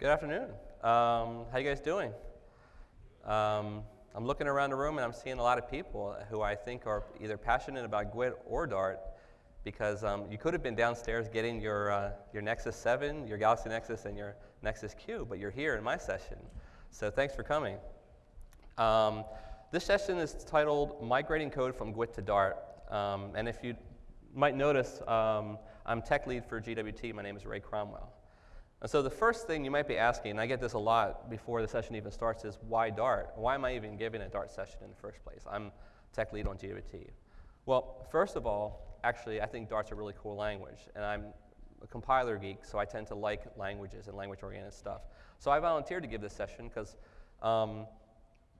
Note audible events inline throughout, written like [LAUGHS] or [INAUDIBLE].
Good afternoon. Um, how you guys doing? Um, I'm looking around the room and I'm seeing a lot of people who I think are either passionate about GWT or Dart because um, you could have been downstairs getting your, uh, your Nexus 7, your Galaxy Nexus, and your Nexus Q, but you're here in my session. So thanks for coming. Um, this session is titled Migrating Code from GWT to Dart. Um, and if you might notice, um, I'm tech lead for GWT. My name is Ray Cromwell. And so the first thing you might be asking, and I get this a lot before the session even starts, is why Dart? Why am I even giving a Dart session in the first place? I'm tech lead on GWT. Well, first of all, actually, I think Dart's a really cool language, and I'm a compiler geek, so I tend to like languages and language-oriented stuff. So I volunteered to give this session because um,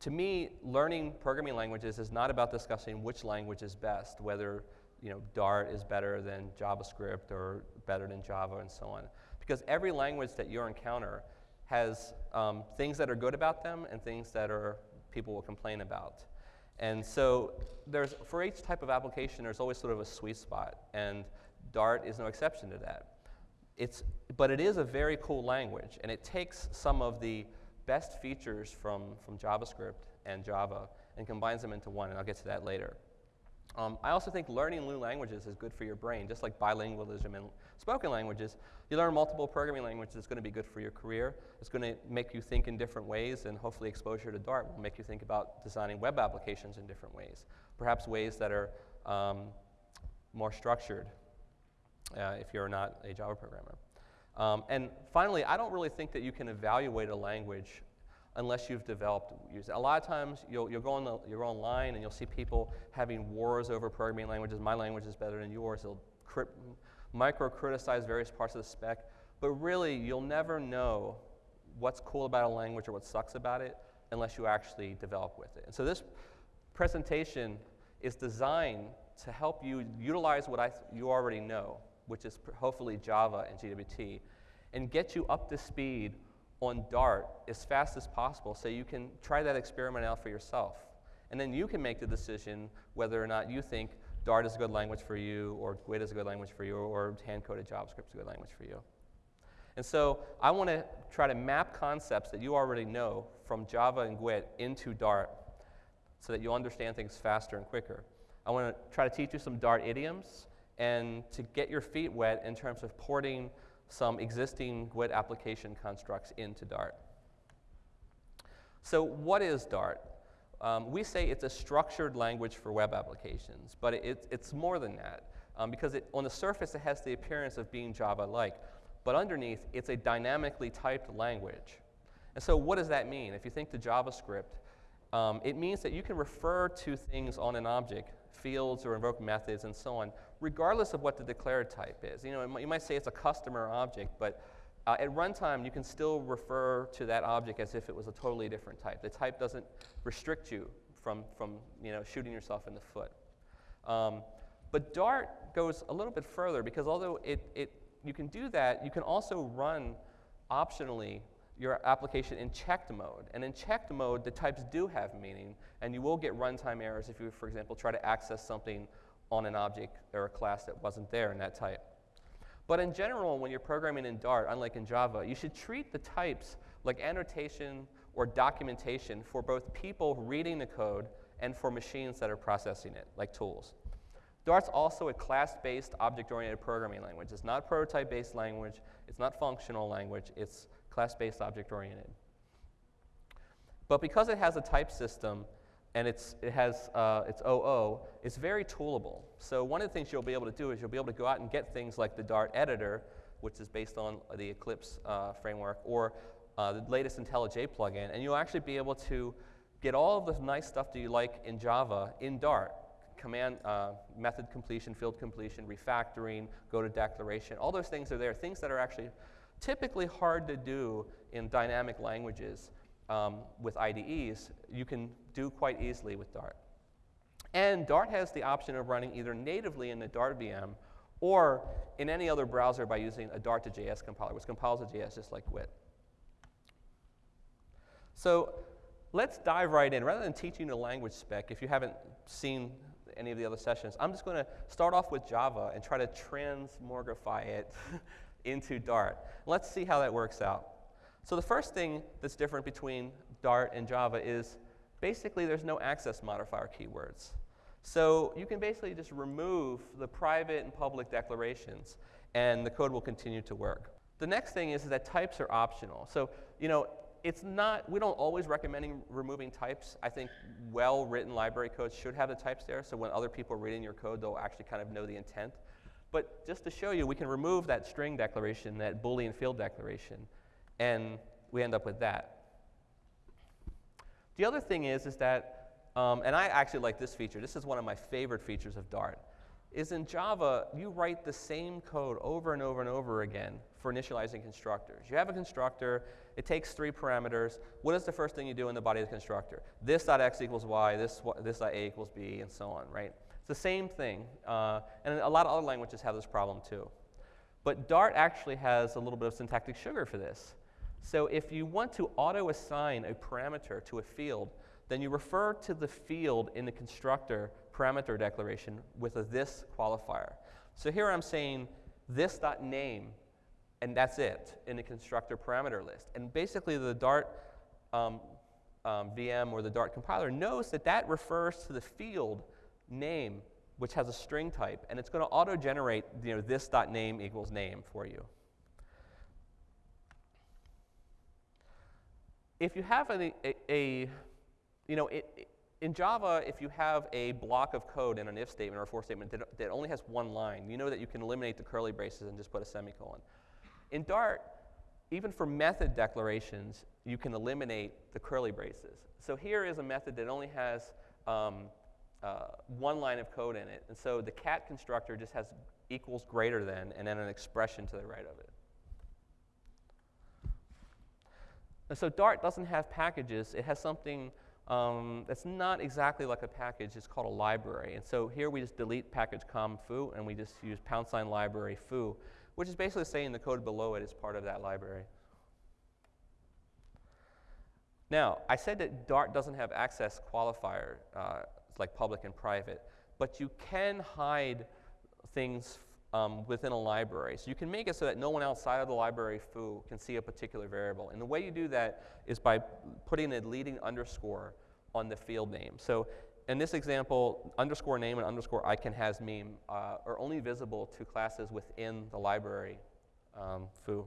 to me, learning programming languages is not about discussing which language is best, whether you know, Dart is better than JavaScript or better than Java and so on because every language that you encounter has um, things that are good about them and things that are people will complain about. And so there's, for each type of application, there's always sort of a sweet spot, and Dart is no exception to that. It's, but it is a very cool language, and it takes some of the best features from, from JavaScript and Java and combines them into one, and I'll get to that later. Um, I also think learning new languages is good for your brain, just like bilingualism and spoken languages. You learn multiple programming languages, it's going to be good for your career. It's going to make you think in different ways, and hopefully exposure to Dart will make you think about designing web applications in different ways, perhaps ways that are um, more structured uh, if you're not a Java programmer. Um, and finally, I don't really think that you can evaluate a language unless you've developed. A lot of times you'll, you'll, go on the, go online and you'll see people having wars over programming languages. My language is better than yours. They'll micro criticize various parts of the spec. But really, you'll never know what's cool about a language or what sucks about it unless you actually develop with it. And so this presentation is designed to help you utilize what I you already know, which is hopefully Java and GWT, and get you up to speed on Dart as fast as possible so you can try that experiment out for yourself. And then you can make the decision whether or not you think Dart is a good language for you, or GWT is a good language for you, or hand-coded JavaScript is a good language for you. And so I want to try to map concepts that you already know from Java and GWT into Dart so that you'll understand things faster and quicker. I want to try to teach you some Dart idioms and to get your feet wet in terms of porting some existing GWT application constructs into Dart. So what is Dart? Um, we say it's a structured language for web applications, but it, it's more than that. Um, because it, on the surface, it has the appearance of being Java-like. But underneath, it's a dynamically typed language. And so what does that mean? If you think to JavaScript, um, it means that you can refer to things on an object, fields or invoke methods and so on, regardless of what the declared type is. You know, you might say it's a customer object, but uh, at runtime, you can still refer to that object as if it was a totally different type. The type doesn't restrict you from, from you know, shooting yourself in the foot. Um, but Dart goes a little bit further because although it, it, you can do that, you can also run optionally your application in checked mode. And in checked mode, the types do have meaning, and you will get runtime errors if you, for example, try to access something on an object or a class that wasn't there in that type. But in general, when you're programming in Dart, unlike in Java, you should treat the types like annotation or documentation for both people reading the code and for machines that are processing it, like tools. Dart's also a class-based, object-oriented programming language. It's not prototype-based language. It's not functional language. It's class-based, object-oriented. But because it has a type system, and it's, it has uh, its OO, it's very toolable. So one of the things you'll be able to do is you'll be able to go out and get things like the Dart editor, which is based on the Eclipse uh, framework, or uh, the latest IntelliJ plugin, and you'll actually be able to get all of the nice stuff that you like in Java in Dart. Command, uh, method completion, field completion, refactoring, go to declaration, all those things are there. Things that are actually typically hard to do in dynamic languages um, with IDEs, you can do quite easily with Dart. And Dart has the option of running either natively in the Dart VM or in any other browser by using a Dart to JS compiler, which compiles to JS just like GWT. So let's dive right in. Rather than teaching the language spec, if you haven't seen any of the other sessions, I'm just going to start off with Java and try to transmogrify it [LAUGHS] into Dart. Let's see how that works out. So the first thing that's different between Dart and Java is basically there's no access modifier keywords. So you can basically just remove the private and public declarations and the code will continue to work. The next thing is, that types are optional. So, you know, it's not, we don't always recommend removing types. I think well-written library codes should have the types there, so when other people are reading your code, they'll actually kind of know the intent. But just to show you, we can remove that string declaration, that Boolean field declaration, and we end up with that. The other thing is, is that, um, and I actually like this feature. This is one of my favorite features of Dart is in Java, you write the same code over and over and over again for initializing constructors. You have a constructor, it takes three parameters. What is the first thing you do in the body of the constructor? This.x equals y, this, this.a equals b, and so on, right? It's the same thing. Uh, and a lot of other languages have this problem too. But Dart actually has a little bit of syntactic sugar for this. So if you want to auto-assign a parameter to a field, then you refer to the field in the constructor parameter declaration with a this qualifier. So here I'm saying this.name, and that's it in the constructor parameter list. And basically the Dart um, um, VM or the Dart compiler knows that that refers to the field name, which has a string type, and it's going to auto-generate you know, this.name equals name for you. If you have a, a, a you know, it, in Java, if you have a block of code in an if statement or a for statement that, that, only has one line, you know that you can eliminate the curly braces and just put a semicolon. In Dart, even for method declarations, you can eliminate the curly braces. So here is a method that only has um, uh, one line of code in it. And so the cat constructor just has equals greater than and then an expression to the right of it. And so Dart doesn't have packages. It has something um, that's not exactly like a package. It's called a library. And so here we just delete package com foo, and we just use pound sign library foo, which is basically saying the code below it is part of that library. Now, I said that Dart doesn't have access qualifier, uh, like public and private, but you can hide things um, within a library. So you can make it so that no one outside of the library foo can see a particular variable. And the way you do that is by putting a leading underscore on the field name. So in this example, underscore name and underscore icon has meme uh, are only visible to classes within the library um, foo.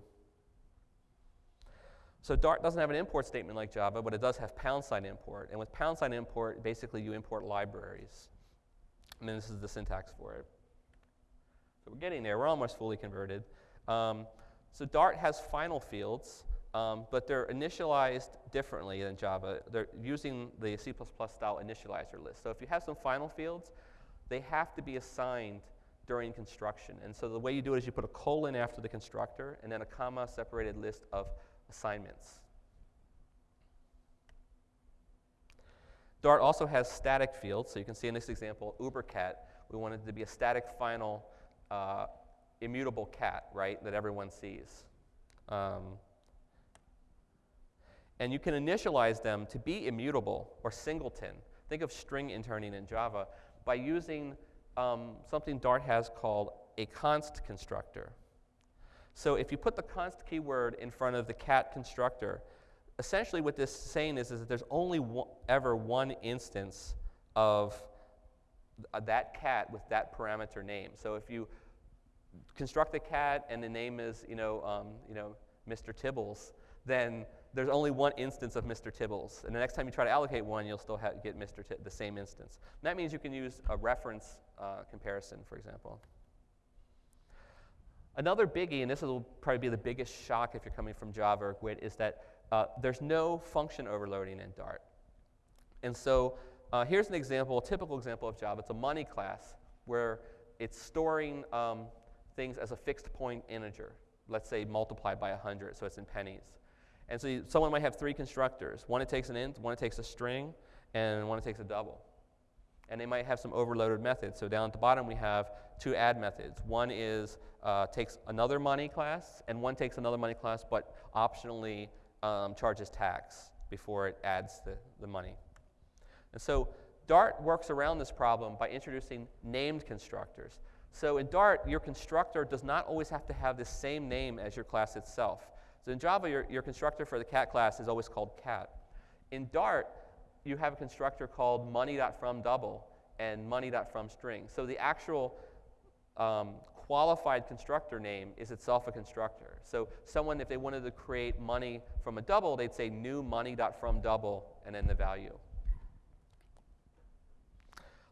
So Dart doesn't have an import statement like Java, but it does have pound sign import. And with pound sign import, basically you import libraries. And then this is the syntax for it. So we're getting there. We're almost fully converted. Um, so Dart has final fields, um, but they're initialized differently than Java. They're using the C++ style initializer list. So if you have some final fields, they have to be assigned during construction. And so the way you do it is you put a colon after the constructor and then a comma separated list of assignments. Dart also has static fields. So you can see in this example, ubercat, we wanted to be a static final uh, immutable cat, right, that everyone sees. Um, and you can initialize them to be immutable or singleton. Think of string interning in Java by using um, something Dart has called a const constructor. So if you put the const keyword in front of the cat constructor, essentially what this is saying is, is that there's only one, ever one instance of that cat with that parameter name. So if you construct a cat and the name is, you know, um, you know, Mr. Tibbles, then there's only one instance of Mr. Tibbles. And the next time you try to allocate one, you'll still get Mr. T the same instance. And that means you can use a reference uh, comparison, for example. Another biggie, and this will probably be the biggest shock if you're coming from Java or Gwt, is that uh, there's no function overloading in Dart. And so uh, here's an example, a typical example of Java. It's a money class where it's storing um, things as a fixed point integer, let's say multiplied by 100, so it's in pennies. And so you, someone might have three constructors. One it takes an int, one it takes a string, and one it takes a double. And they might have some overloaded methods. So down at the bottom we have two add methods. One is uh, takes another money class, and one takes another money class, but optionally um, charges tax before it adds the, the money. And so Dart works around this problem by introducing named constructors. So in Dart, your constructor does not always have to have the same name as your class itself. So in Java, your, your constructor for the cat class is always called cat. In Dart, you have a constructor called money.fromDouble and money.fromString. So the actual um, qualified constructor name is itself a constructor. So someone, if they wanted to create money from a double, they'd say new money.fromDouble and then the value.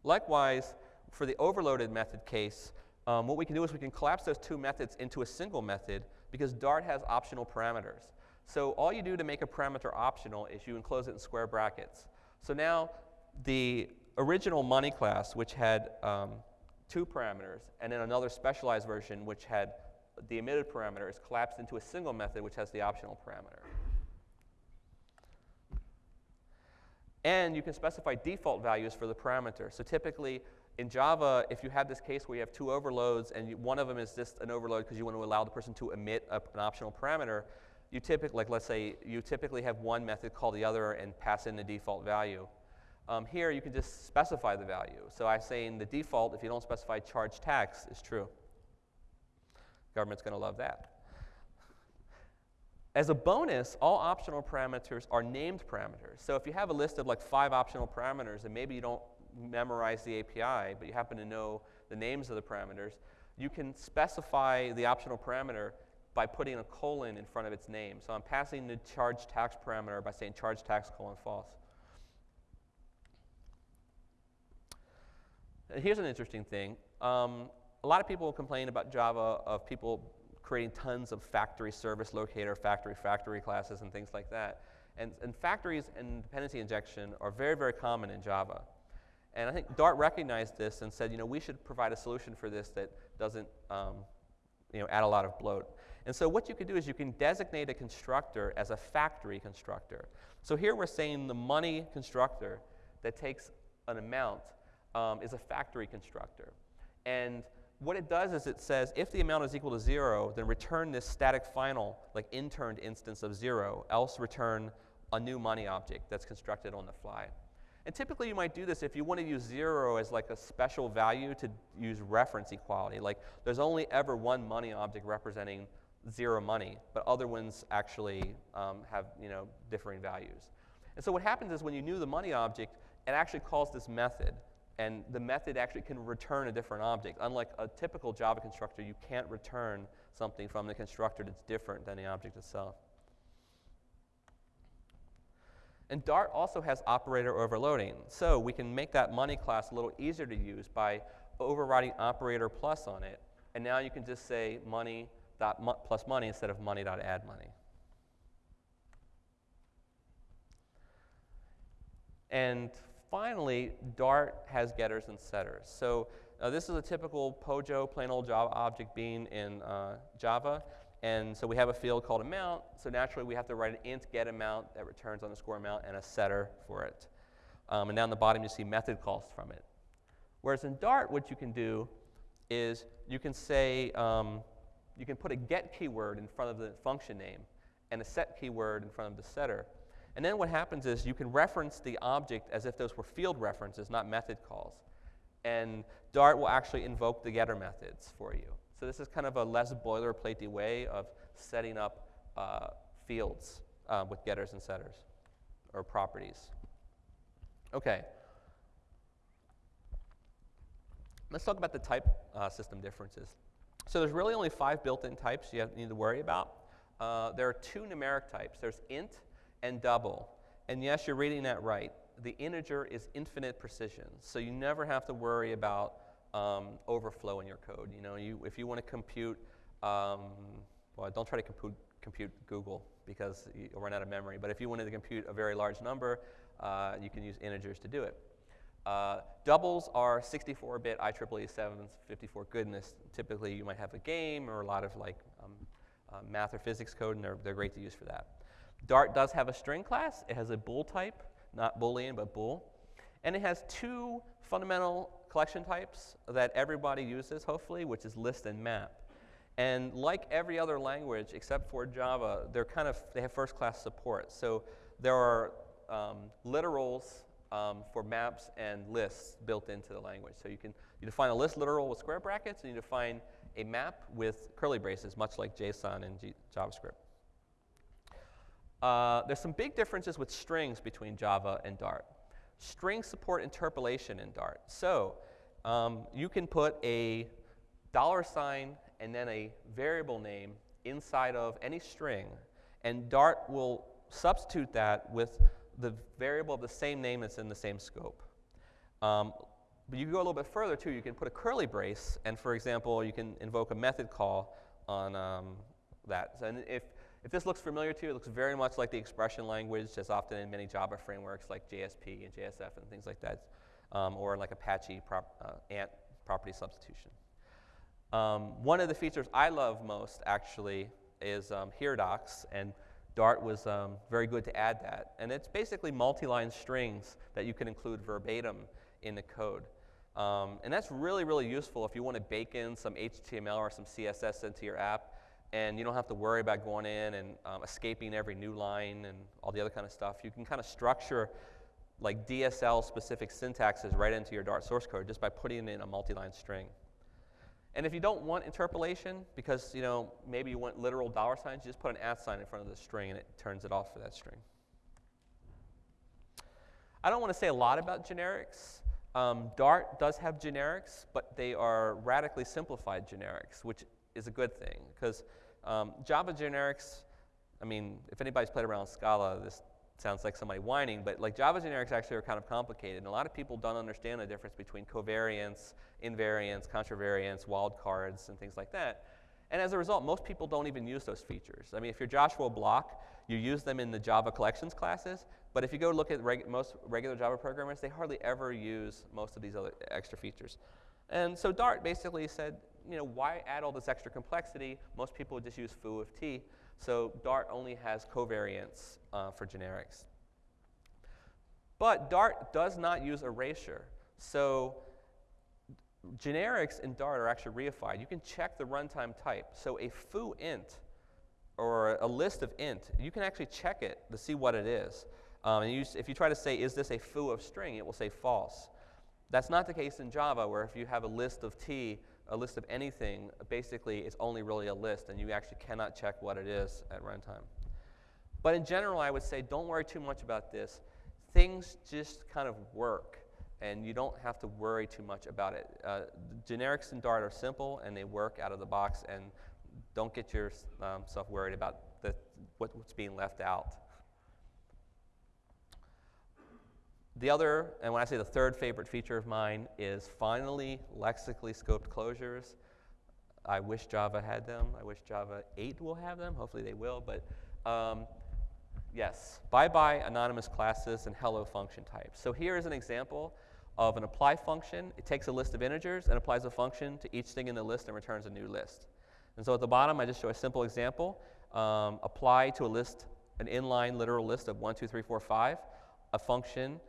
Likewise, for the overloaded method case, um, what we can do is we can collapse those two methods into a single method because Dart has optional parameters. So all you do to make a parameter optional is you enclose it in square brackets. So now the original money class, which had um, two parameters, and then another specialized version which had the emitted parameters collapsed into a single method which has the optional parameter. And you can specify default values for the parameter. So typically, in Java, if you have this case where you have two overloads and you, one of them is just an overload because you want to allow the person to emit a, an optional parameter, you typically, like let's say, you typically have one method call the other and pass in the default value. Um, here, you can just specify the value. So I'm saying the default, if you don't specify charge tax, is true. Government's going to love that. As a bonus, all optional parameters are named parameters. So if you have a list of like five optional parameters and maybe you don't memorize the API, but you happen to know the names of the parameters, you can specify the optional parameter by putting a colon in front of its name. So I'm passing the charge tax parameter by saying charge tax colon false. Here's an interesting thing. Um, a lot of people complain about Java of people creating tons of factory service locator, factory factory classes, and things like that. And, and factories and dependency injection are very, very common in Java. And I think Dart recognized this and said, you know, we should provide a solution for this that doesn't, um, you know, add a lot of bloat. And so what you can do is you can designate a constructor as a factory constructor. So here we're saying the money constructor that takes an amount um, is a factory constructor. And what it does is it says if the amount is equal to zero, then return this static final, like interned instance of zero, else return a new money object that's constructed on the fly. And typically you might do this if you want to use zero as like a special value to use reference equality. Like there's only ever one money object representing zero money, but other ones actually um, have you know, differing values. And so what happens is when you knew the money object, it actually calls this method and the method actually can return a different object. Unlike a typical Java constructor, you can't return something from the constructor that's different than the object itself. And Dart also has operator overloading. So we can make that money class a little easier to use by overriding operator plus on it. And now you can just say money dot plus money instead of money dot add money. And finally, Dart has getters and setters. So uh, this is a typical POJO, plain old Java object being in uh, Java. And so we have a field called amount. So naturally, we have to write an int get amount that returns underscore amount and a setter for it. Um, and down the bottom, you see method calls from it. Whereas in Dart, what you can do is you can say, um, you can put a get keyword in front of the function name and a set keyword in front of the setter. And then what happens is you can reference the object as if those were field references, not method calls. And Dart will actually invoke the getter methods for you. So this is kind of a less boilerplatey way of setting up uh, fields uh, with getters and setters, or properties. Okay. Let's talk about the type uh, system differences. So there's really only five built-in types you have, need to worry about. Uh, there are two numeric types. There's int and double. And yes, you're reading that right. The integer is infinite precision, so you never have to worry about um, overflow in your code. You know, you, if you want to compute, um, well, don't try to compute, compute googol because you'll run out of memory. But if you wanted to compute a very large number, uh, you can use integers to do it. Uh, doubles are 64-bit IEEE 7s, 54 goodness. Typically, you might have a game or a lot of like um, uh, math or physics code, and they're, they're great to use for that. Dart does have a string class. It has a bool type, not boolean, but bool. And it has two fundamental collection types that everybody uses, hopefully, which is list and map. And like every other language except for Java, they're kind of, they have first class support. So there are um, literals um, for maps and lists built into the language. So you can you define a list literal with square brackets, and you define a map with curly braces, much like JSON and G JavaScript. Uh, there's some big differences with strings between Java and Dart. Strings support interpolation in Dart. So um, you can put a dollar sign and then a variable name inside of any string, and Dart will substitute that with the variable of the same name that's in the same scope. Um, but you can go a little bit further too. You can put a curly brace, and for example, you can invoke a method call on um, that. And if, if this looks familiar to you, it looks very much like the expression language, as often in many Java frameworks like JSP and JSF and things like that, um, or like Apache prop, uh, ANT property substitution. Um, one of the features I love most, actually, is um, docs, and Dart was um, very good to add that. And it's basically multi-line strings that you can include verbatim in the code. Um, and that's really, really useful if you want to bake in some HTML or some CSS into your app, and you don't have to worry about going in and um, escaping every new line and all the other kind of stuff. You can kind of structure like DSL-specific syntaxes right into your Dart source code just by putting in a multi-line string. And if you don't want interpolation, because you know maybe you want literal dollar signs, you just put an at sign in front of the string and it turns it off for that string. I don't want to say a lot about generics. Um, Dart does have generics, but they are radically simplified generics, which is a good thing because um, Java generics, I mean, if anybody's played around Scala, this sounds like somebody whining, but like Java generics actually are kind of complicated. And a lot of people don't understand the difference between covariance, invariance, contravariance, wildcards, and things like that. And as a result, most people don't even use those features. I mean, if you're Joshua Bloch, you use them in the Java collections classes, but if you go look at reg most regular Java programmers, they hardly ever use most of these other extra features. And so Dart basically said, you know, why add all this extra complexity? Most people would just use foo of t. So Dart only has covariance uh, for generics. But Dart does not use erasure. So generics in Dart are actually reified. You can check the runtime type. So a foo int or a list of int, you can actually check it to see what it is. Um, and you, if you try to say, is this a foo of string, it will say false. That's not the case in Java, where if you have a list of t, a list of anything, basically it's only really a list, and you actually cannot check what it is at runtime. But in general, I would say don't worry too much about this. Things just kind of work, and you don't have to worry too much about it. Uh, generics in Dart are simple, and they work out of the box, and don't get yourself um, worried about the, what's being left out. The other, and when I say the third favorite feature of mine, is finally lexically scoped closures. I wish Java had them. I wish Java 8 will have them. Hopefully they will. But um, yes, bye-bye anonymous classes and hello function types. So here is an example of an apply function. It takes a list of integers and applies a function to each thing in the list and returns a new list. And so at the bottom, I just show a simple example. Um, apply to a list, an inline literal list of 1, 2, 3, 4, 5, a function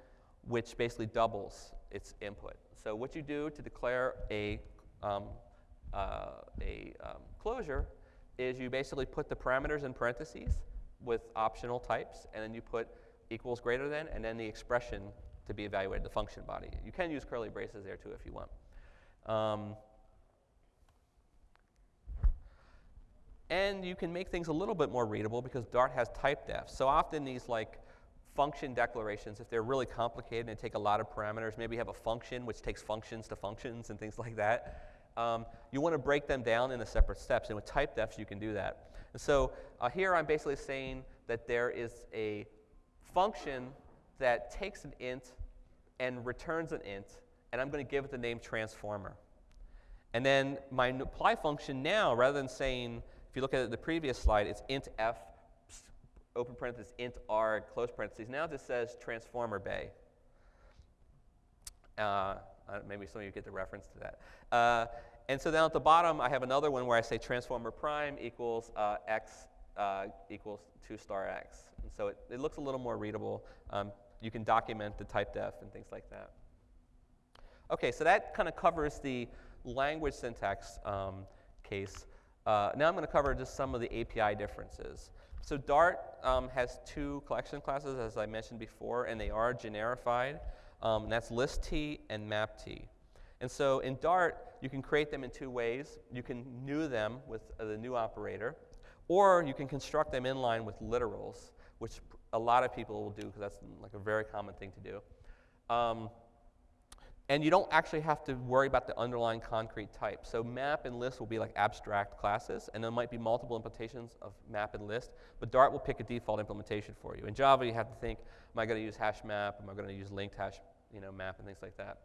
which basically doubles its input. So what you do to declare a, um, uh, a um, closure is you basically put the parameters in parentheses with optional types, and then you put equals greater than, and then the expression to be evaluated, the function body. You can use curly braces there too if you want. Um, and you can make things a little bit more readable because Dart has typedef. So often these like function declarations, if they're really complicated and take a lot of parameters, maybe you have a function which takes functions to functions and things [LAUGHS] like that, um, you want to break them down into separate steps. And with typedefs, you can do that. And so uh, here I'm basically saying that there is a function that takes an int and returns an int, and I'm going to give it the name transformer. And then my apply function now, rather than saying, if you look at the previous slide, it's int f open parenthesis, int r, close parentheses. Now this says transformer bay. Uh, maybe some of you get the reference to that. Uh, and so down at the bottom, I have another one where I say transformer prime equals uh, x uh, equals 2 star x. And so it, it, looks a little more readable. Um, you can document the typedef and things like that. Okay, so that kind of covers the language syntax um, case. Uh, now I'm going to cover just some of the API differences. So Dart um, has two collection classes, as I mentioned before, and they are generified. Um, and that's list T and map T. And so in Dart, you can create them in two ways. You can new them with uh, the new operator, or you can construct them inline with literals, which a lot of people will do because that's like a very common thing to do. Um, and you don't actually have to worry about the underlying concrete type. So map and list will be like abstract classes, and there might be multiple implementations of map and list, but Dart will pick a default implementation for you. In Java, you have to think, am I going to use hash map? Am I going to use linked hash you know, map and things like that?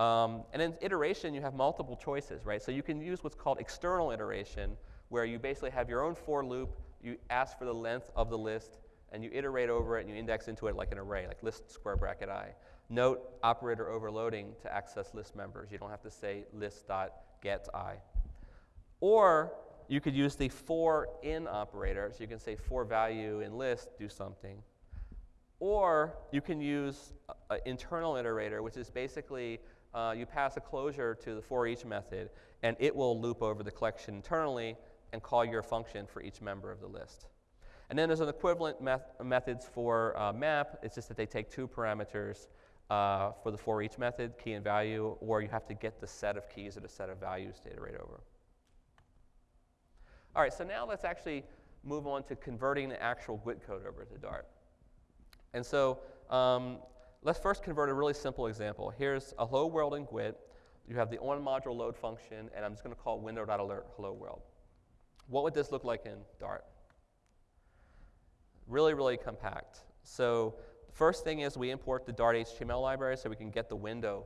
Um, and in iteration, you have multiple choices, right? So you can use what's called external iteration, where you basically have your own for loop, you ask for the length of the list, and you iterate over it, and you index into it like an array, like list square bracket i. Note operator overloading to access list members. You don't have to say list.get i. Or you could use the for in operator. So you can say for value in list, do something. Or you can use an internal iterator, which is basically uh, you pass a closure to the for each method, and it will loop over the collection internally and call your function for each member of the list. And then there's an equivalent meth methods for uh, map. It's just that they take two parameters uh, for the for each method, key and value, or you have to get the set of keys or the set of values to iterate over. All right, so now let's actually move on to converting the actual GWT code over to Dart. And so um, let's first convert a really simple example. Here's a hello world in GWT. You have the on module load function, and I'm just going to call window.alert hello world. What would this look like in Dart? Really, really compact. So first thing is we import the Dart HTML library so we can get the window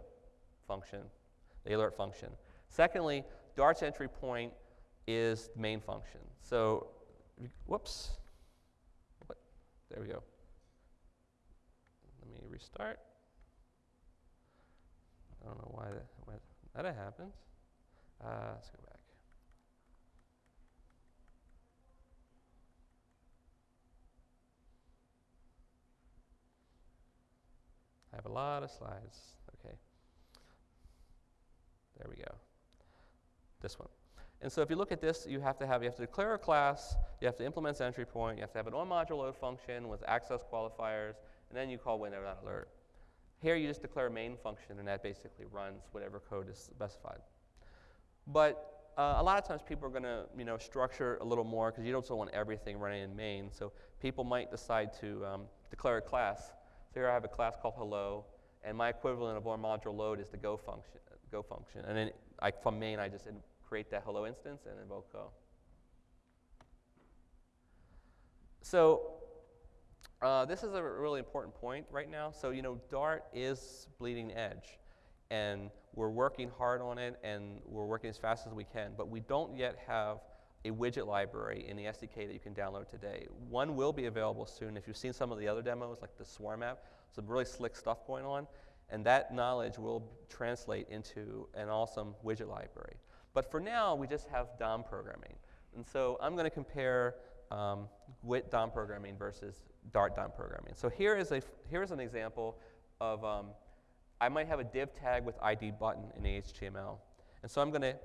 function, the alert function. Secondly, Dart's entry point is the main function. So, whoops. What? There we go. Let me restart. I don't know why that, why that happens. Uh, let's go back. I have a lot of slides. Okay. There we go. This one. And so if you look at this, you have to have, you have to declare a class, you have to implement entry point, you have to have an on-module load function with access qualifiers, and then you call window.alert. Here you just declare a main function, and that basically runs whatever code is specified. But uh, a lot of times people are going to you know, structure a little more because you don't want everything running in main. So people might decide to um, declare a class so here I have a class called hello, and my equivalent of our module load is the go function. Go function, and then I, from main I just create that hello instance and invoke go. So uh, this is a really important point right now. So you know, Dart is bleeding edge, and we're working hard on it, and we're working as fast as we can. But we don't yet have a widget library in the SDK that you can download today. One will be available soon. If you've seen some of the other demos, like the Swarm app, some really slick stuff going on, and that knowledge will translate into an awesome widget library. But for now, we just have DOM programming. And so I'm going to compare um, GWT DOM programming versus Dart DOM programming. So here is, a, here is an example of, um, I might have a div tag with ID button in HTML. And so I'm going to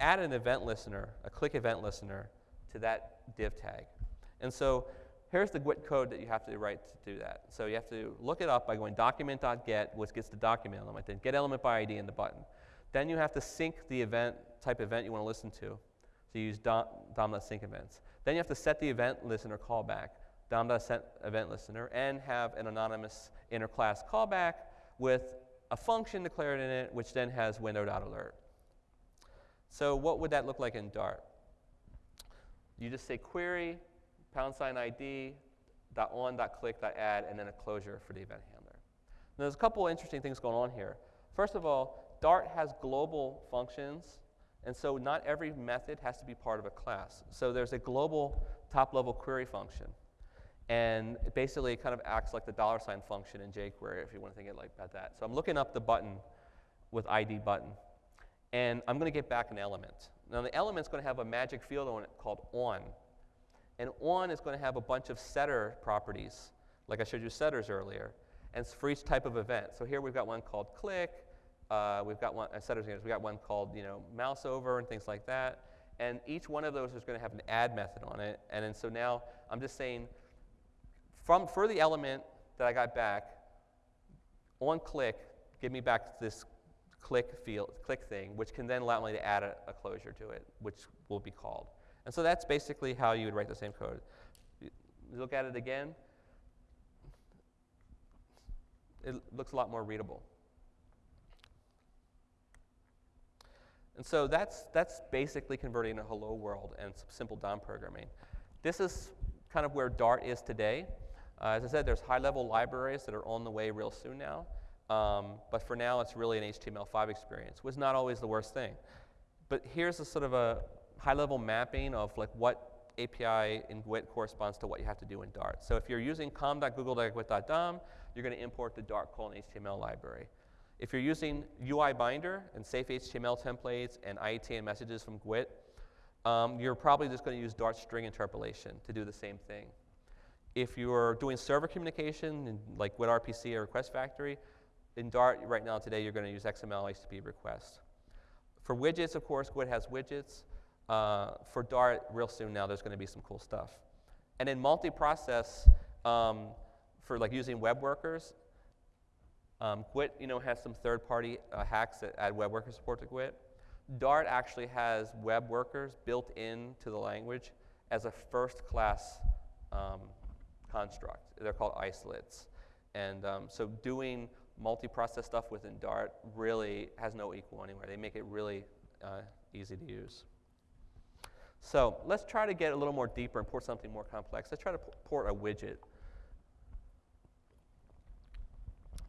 add an event listener, a click event listener, to that div tag. And so here's the GWT code that you have to write to do that. So you have to look it up by going document.get, which gets the document element, then get element by ID in the button. Then you have to sink the event, type event you want to listen to. So you use dom, dom.sink events. Then you have to set the event listener callback, dom.set event listener, and have an anonymous inner class callback with a function declared in it, which then has window.alert. So what would that look like in Dart? You just say query, pound sign ID, dot on, dot click, dot add, and then a closure for the event handler. Now, there's a couple interesting things going on here. First of all, Dart has global functions, and so not every method has to be part of a class. So there's a global top-level query function. And basically it kind of acts like the dollar sign function in jQuery if you want to think it like that. So I'm looking up the button with ID button and I'm going to get back an element. Now the element's going to have a magic field on it called on. And on is going to have a bunch of setter properties, like I showed you setters earlier, and it's for each type of event. So here we've got one called click, uh, we've got one, uh, setters, we've got one called you know, mouse over and things like that. And each one of those is going to have an add method on it. And then so now I'm just saying, from, for the element that I got back, on click, give me back this click field, click thing, which can then allow me to add a, a, closure to it, which will be called. And so that's basically how you would write the same code. look at it again, it looks a lot more readable. And so that's, that's basically converting a hello world and some simple DOM programming. This is kind of where Dart is today. Uh, as I said, there's high-level libraries that are on the way real soon now. Um, but for now, it's really an HTML5 experience, which is not always the worst thing. But here's a sort of a high-level mapping of like what API in GWT corresponds to what you have to do in Dart. So if you're using com.google.gwt.dom, you're going to import the Dart colon HTML library. If you're using UI Binder and safe HTML templates and IETM messages from GWT, um, you're probably just going to use Dart string interpolation to do the same thing. If you're doing server communication, like with RPC or Request Factory, in Dart right now today, you're going to use XML HTTP request. For widgets, of course, GWT has widgets. Uh, for Dart, real soon now, there's going to be some cool stuff. And in multi-process, um, for like using web workers, um, GWT, you know, has some third-party uh, hacks that add web worker support to GWT. Dart actually has web workers built into the language as a first-class um, construct. They're called isolates. And um, so doing multi-process stuff within Dart really has no equal anywhere. They make it really uh, easy to use. So let's try to get a little more deeper and port something more complex. Let's try to port a widget.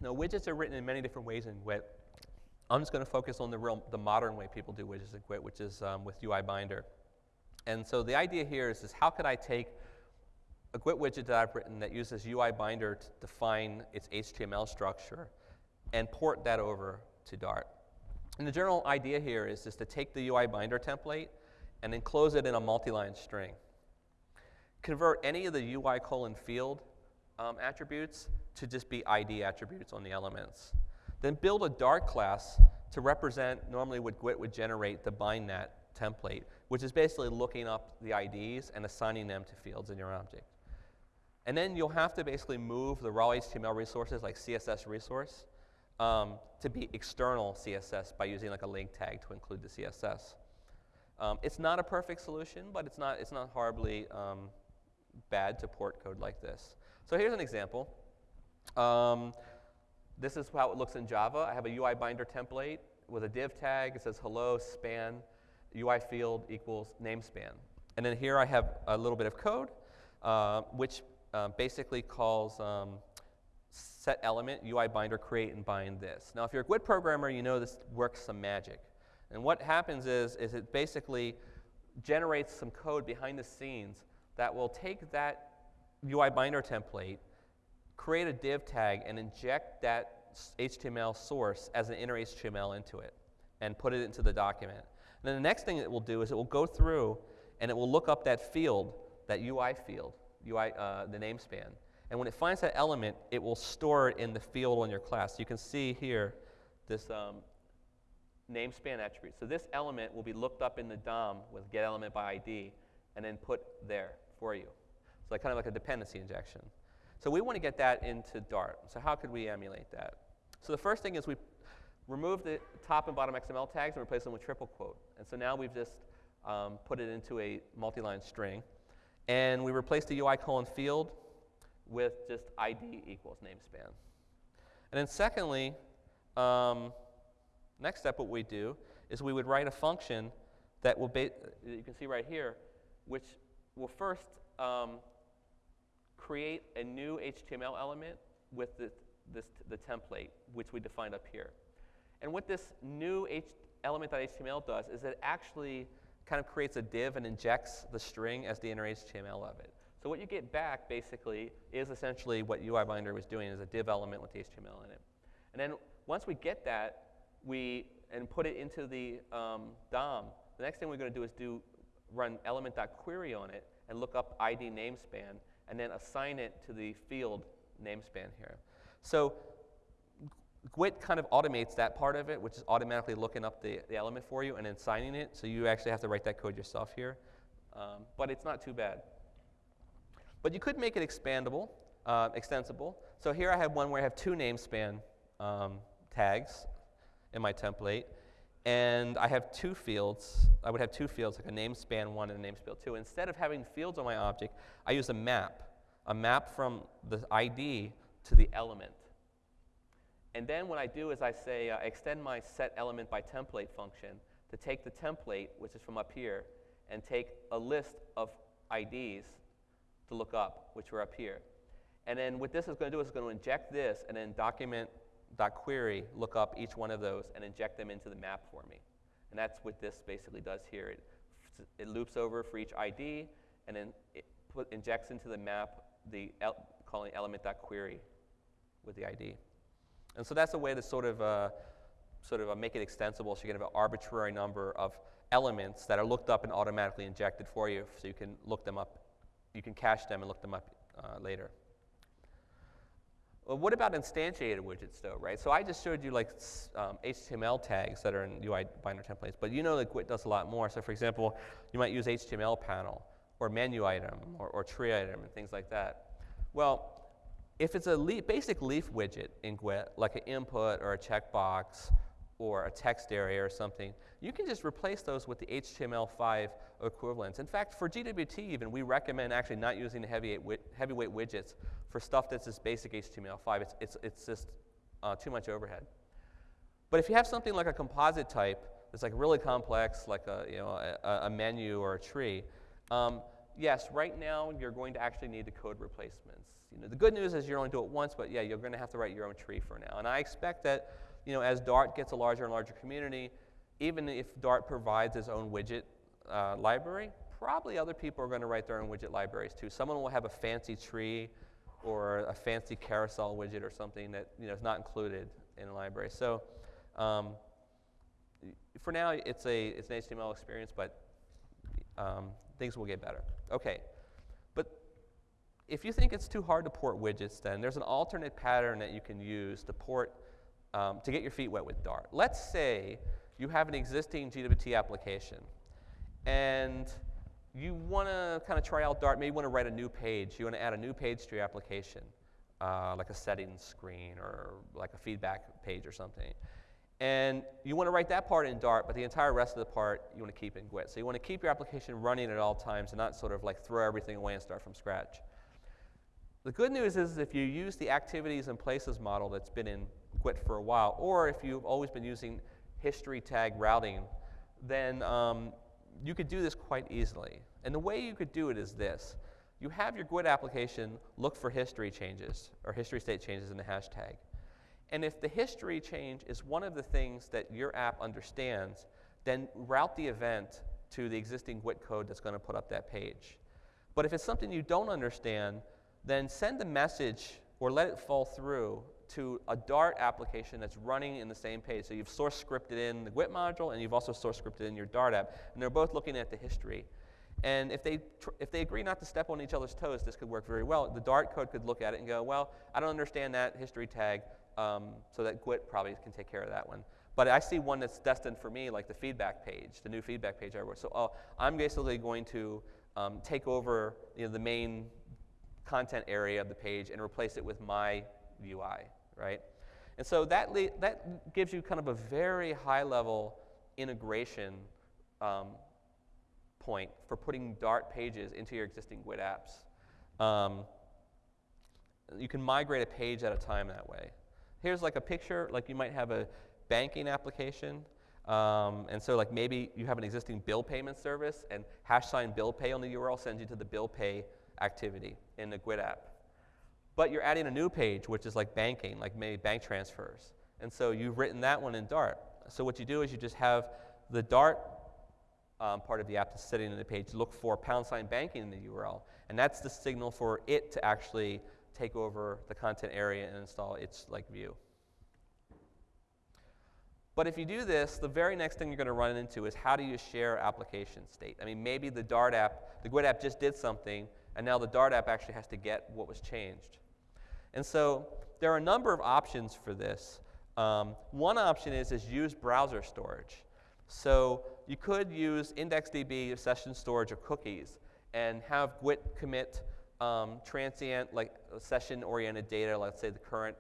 Now, widgets are written in many different ways in GWT. I'm just going to focus on the, real, the modern way people do widgets in GWT, which is um, with UI Binder. And so the idea here is, is how could I take a GWT widget that I've written that uses UI Binder to define its HTML structure and port that over to Dart. And the general idea here is just to take the UI binder template and enclose it in a multi-line string. Convert any of the UI colon field um, attributes to just be ID attributes on the elements. Then build a Dart class to represent normally what GWT would generate the bindNat template, which is basically looking up the IDs and assigning them to fields in your object. And then you'll have to basically move the raw HTML resources like CSS resource um, to be external CSS by using like a link tag to include the CSS. Um, it's not a perfect solution, but it's not, it's not horribly um, bad to port code like this. So here's an example. Um, this is how it looks in Java. I have a UI binder template with a div tag. It says hello span UI field equals name span. And then here I have a little bit of code, uh, which uh, basically calls um, set element, UI binder, create and bind this. Now, if you're a GWT programmer, you know this works some magic. And what happens is, is it basically generates some code behind the scenes that will take that UI binder template, create a div tag, and inject that HTML source as an inner HTML into it and put it into the document. And then the next thing it will do is it will go through and it will look up that field, that UI field, UI, uh, the namespan, and when it finds that element, it will store it in the field on your class. You can see here this um, namespan attribute. So this element will be looked up in the DOM with get element by ID and then put there for you. So like kind of like a dependency injection. So we want to get that into Dart. So how could we emulate that? So the first thing is we remove the top and bottom XML tags and replace them with triple quote. And so now we've just um, put it into a multi-line string. And we replace the UI colon field with just ID equals namespan. And then secondly, um, next step what we do is we would write a function that will, be, you can see right here, which will first um, create a new HTML element with the, this, the template, which we defined up here. And what this new H element.html does is it actually kind of creates a div and injects the string as the inner HTML of it. So what you get back basically is essentially what UI Binder was doing is a div element with the HTML in it. And then once we get that, we and put it into the um, DOM, the next thing we're going to do is do run element.query on it and look up ID namespan and then assign it to the field namespan here. So GWT kind of automates that part of it, which is automatically looking up the, the element for you and then signing it. So you actually have to write that code yourself here. Um, but it's not too bad. But you could make it expandable, uh, extensible. So here I have one where I have two namespan um, tags in my template. And I have two fields. I would have two fields, like a namespan one and a namespan two. Instead of having fields on my object, I use a map. a map from the ID to the element. And then what I do is I say, uh, I extend my set element by template function to take the template, which is from up here, and take a list of IDs to look up, which were up here. And then what this is going to do is it's going to inject this and then document.query, look up each one of those and inject them into the map for me. And that's what this basically does here. It, it loops over for each ID and then it put, injects into the map the el calling element.query with the ID. And so that's a way to sort of, uh, sort of uh, make it extensible so you can have an arbitrary number of elements that are looked up and automatically injected for you so you can look them up, you can cache them and look them up uh, later. Well, what about instantiated widgets though, right? So I just showed you like um, HTML tags that are in UI binder templates, but you know that Gwt does a lot more. So for example, you might use HTML panel or menu item or, or tree item and things like that. Well, if it's a leaf, basic leaf widget in Gwt, like an input or a checkbox or a text area or something, you can just replace those with the HTML5 equivalents. In fact, for GWT even, we recommend actually not using the heavyweight, widgets for stuff that's just basic HTML5. It's, it's, it's just uh, too much overhead. But if you have something like a composite type that's like really complex, like a, you know, a, a menu or a tree, um, yes, right now you're going to actually need the code replacements. You know, the good news is you only do it once, but yeah, you're going to have to write your own tree for now. And I expect that you know, as Dart gets a larger and larger community, even if Dart provides its own widget uh, library, probably other people are going to write their own widget libraries too. Someone will have a fancy tree or a fancy carousel widget or something that you know, is not included in a library. So um, for now, it's, a, it's an HTML experience, but um, things will get better. Okay, but if you think it's too hard to port widgets, then there's an alternate pattern that you can use to port, um, to get your feet wet with Dart. Let's say you have an existing GWT application, and you want to kind of try out Dart, maybe you want to write a new page. You want to add a new page to your application, uh, like a settings screen or like a feedback page or something. And you want to write that part in Dart, but the entire rest of the part you want to keep in Gwt. So you want to keep your application running at all times and not sort of like throw everything away and start from scratch. The good news is if you use the activities and places model that's been in Gwt for a while, or if you've always been using history tag routing, then um, you could do this quite easily. And the way you could do it is this. You have your Gwt application look for history changes or history state changes in the hashtag. And if the history change is one of the things that your app understands, then route the event to the existing Gwt code that's going to put up that page. But if it's something you don't understand, then send a message or let it fall through to a Dart application that's running in the same page. So you've source scripted in the Gwt module and you've also source scripted in your Dart app, and they're both looking at the history. And if they, if they agree not to step on each other's toes, this could work very well. The Dart code could look at it and go, well, I don't understand that history tag, um, so that Gwt probably can take care of that one. But I see one that's destined for me, like the feedback page, the new feedback page I wrote. So oh, I'm basically going to um, take over you know, the main content area of the page and replace it with my UI right? And so that, that gives you kind of a very high level integration um, point for putting Dart pages into your existing Gwt apps. Um, you can migrate a page at a time that way. Here's like a picture, like you might have a banking application. Um, and so like maybe you have an existing bill payment service and hash sign bill pay on the URL sends you to the bill pay activity in the Gwt app. But you're adding a new page, which is like banking, like maybe bank transfers. And so you've written that one in Dart. So what you do is you just have the Dart um, part of the app that's sitting in the page look for pound sign banking in the URL. And that's the signal for it to actually take over the content area and install its like view. But if you do this, the very next thing you're going to run into is how do you share application state? I mean, maybe the Dart app, the Gwt app just did something, and now the Dart app actually has to get what was changed. And so there are a number of options for this. Um, one option is, is use browser storage. So you could use IndexedDB, session storage, or cookies, and have Gwt commit um, transient, like session-oriented data, let's say the current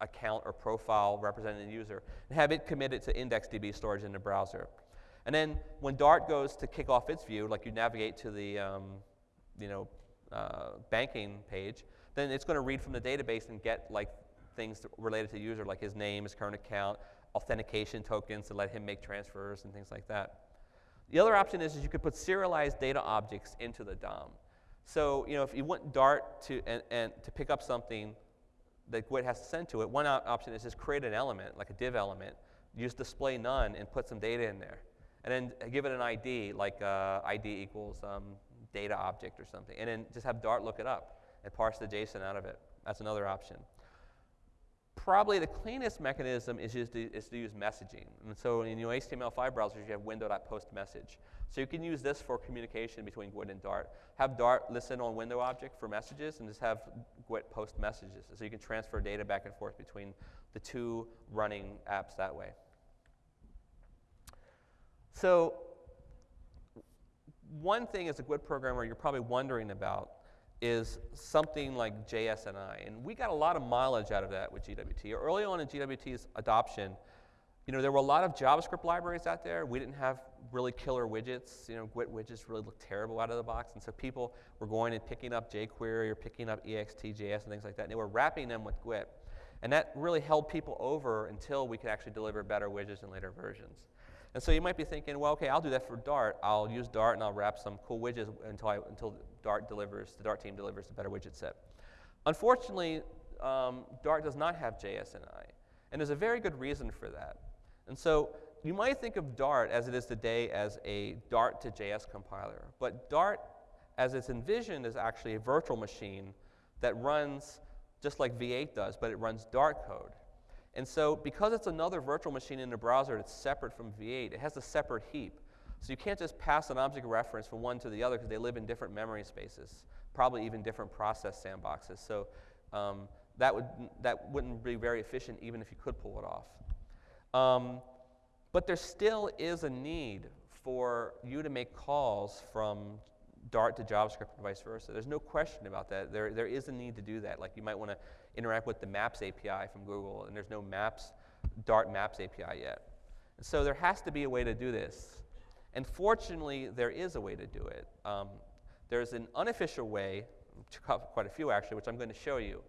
account or profile representing the user, and have it committed to IndexedDB storage in the browser. And then when Dart goes to kick off its view, like you navigate to the um, you know, uh, banking page, then it's going to read from the database and get like things related to the user, like his name, his current account, authentication tokens to let him make transfers and things like that. The other option is, is you could put serialized data objects into the DOM. So you know, if you want Dart to, and, and to pick up something that GWT has to send to it, one option is just create an element, like a div element, use display none and put some data in there. And then give it an ID, like uh, ID equals um, data object or something. And then just have Dart look it up and parse the JSON out of it. That's another option. Probably the cleanest mechanism is, just to, is to use messaging. And so in your HTML5 browsers, you have window.postMessage. So you can use this for communication between GWT and Dart. Have Dart listen on window object for messages and just have GWT post messages. So you can transfer data back and forth between the two running apps that way. So one thing as a GWT programmer you're probably wondering about is something like JSNI. And we got a lot of mileage out of that with GWT. Early on in GWT's adoption, you know, there were a lot of JavaScript libraries out there. We didn't have really killer widgets. You know, GWT widgets really looked terrible out of the box. And so people were going and picking up jQuery or picking up EXTJS and things like that. And they were wrapping them with GWT. And that really held people over until we could actually deliver better widgets in later versions. And so you might be thinking, well, okay, I'll do that for Dart. I'll use Dart and I'll wrap some cool widgets until, I, until Dart delivers, the Dart team delivers a better widget set. Unfortunately, um, Dart does not have JSNI. And there's a very good reason for that. And so you might think of Dart as it is today as a Dart to JS compiler. But Dart, as it's envisioned, is actually a virtual machine that runs just like V8 does, but it runs Dart code. And so because it's another virtual machine in the browser that's separate from V8, it has a separate heap. So you can't just pass an object reference from one to the other because they live in different memory spaces, probably even different process sandboxes. So um, that, would, that wouldn't be very efficient even if you could pull it off. Um, but there still is a need for you to make calls from Dart to JavaScript and vice versa. There's no question about that. There, there is a need to do that. Like you might want to interact with the Maps API from Google, and there's no Maps, Dart Maps API yet. And so there has to be a way to do this. And fortunately, there is a way to do it. Um, there's an unofficial way, quite a few actually, which I'm going to show you.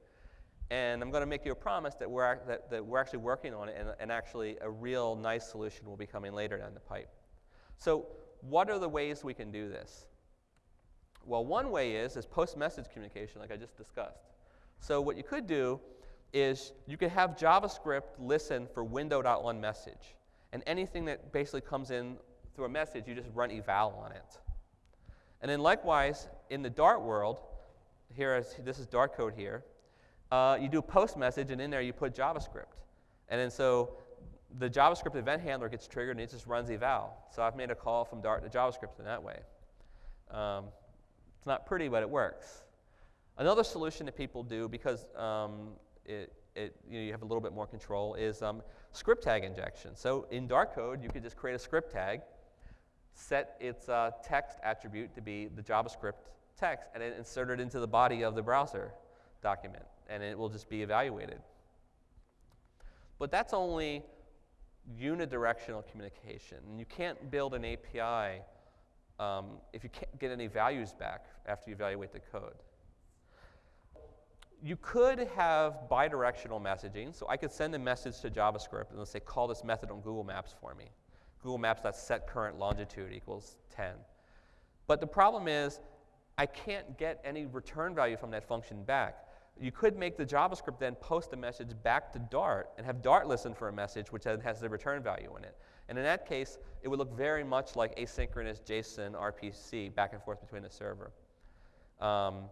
And I'm going to make you a promise that we're, that, that we're actually working on it, and, and actually a real nice solution will be coming later down the pipe. So what are the ways we can do this? Well, one way is, is post-message communication, like I just discussed. So what you could do is you could have JavaScript listen for window.onMessage. And anything that basically comes in through a message, you just run eval on it. And then likewise, in the Dart world, here is, this is Dart code here, uh, you do post message, and in there you put JavaScript. And then so the JavaScript event handler gets triggered, and it just runs eval. So I've made a call from Dart to JavaScript in that way. Um, it's not pretty, but it works. Another solution that people do, because um, it, it, you, know, you, have a little bit more control, is um, script tag injection. So in Dart code, you could just create a script tag, set its uh, text attribute to be the JavaScript text, and then insert it into the body of the browser document, and it will just be evaluated. But that's only unidirectional communication. And you can't build an API um, if you can't get any values back after you evaluate the code. You could have bidirectional messaging. So I could send a message to JavaScript and let's say, call this method on Google Maps for me. Google Maps set current longitude equals 10. But the problem is, I can't get any return value from that function back. You could make the JavaScript then post a message back to Dart and have Dart listen for a message which has the return value in it. And in that case, it would look very much like asynchronous JSON RPC back and forth between the server. Um,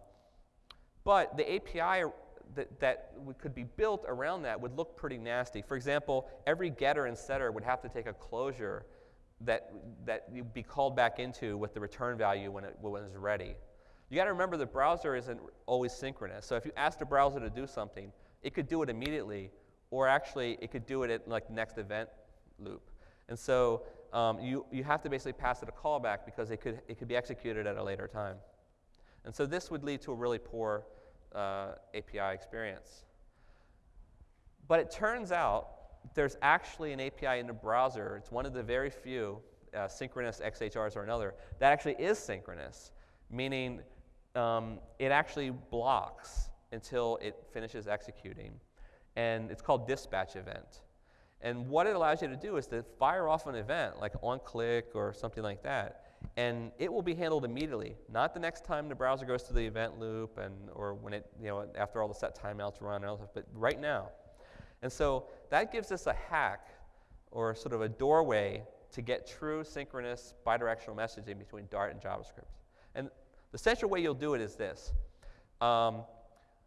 but the API that, that could be built around that would look pretty nasty. For example, every getter and setter would have to take a closure that, that you'd be called back into with the return value when it, when it's ready. You got to remember the browser isn't always synchronous. So if you ask the browser to do something, it could do it immediately, or actually it could do it at like next event loop. And so um, you, you have to basically pass it a callback because it could, it could be executed at a later time. And so this would lead to a really poor uh, API experience. But it turns out there's actually an API in the browser. It's one of the very few, uh, synchronous XHRs or another, that actually is synchronous, meaning um, it actually blocks until it finishes executing. And it's called dispatch event. And what it allows you to do is to fire off an event, like on click or something like that, and it will be handled immediately, not the next time the browser goes to the event loop and or when it, you know, after all the set timeouts run and all stuff, but right now. And so that gives us a hack or sort of a doorway to get true synchronous bidirectional messaging between Dart and JavaScript. And the central way you'll do it is this. Um,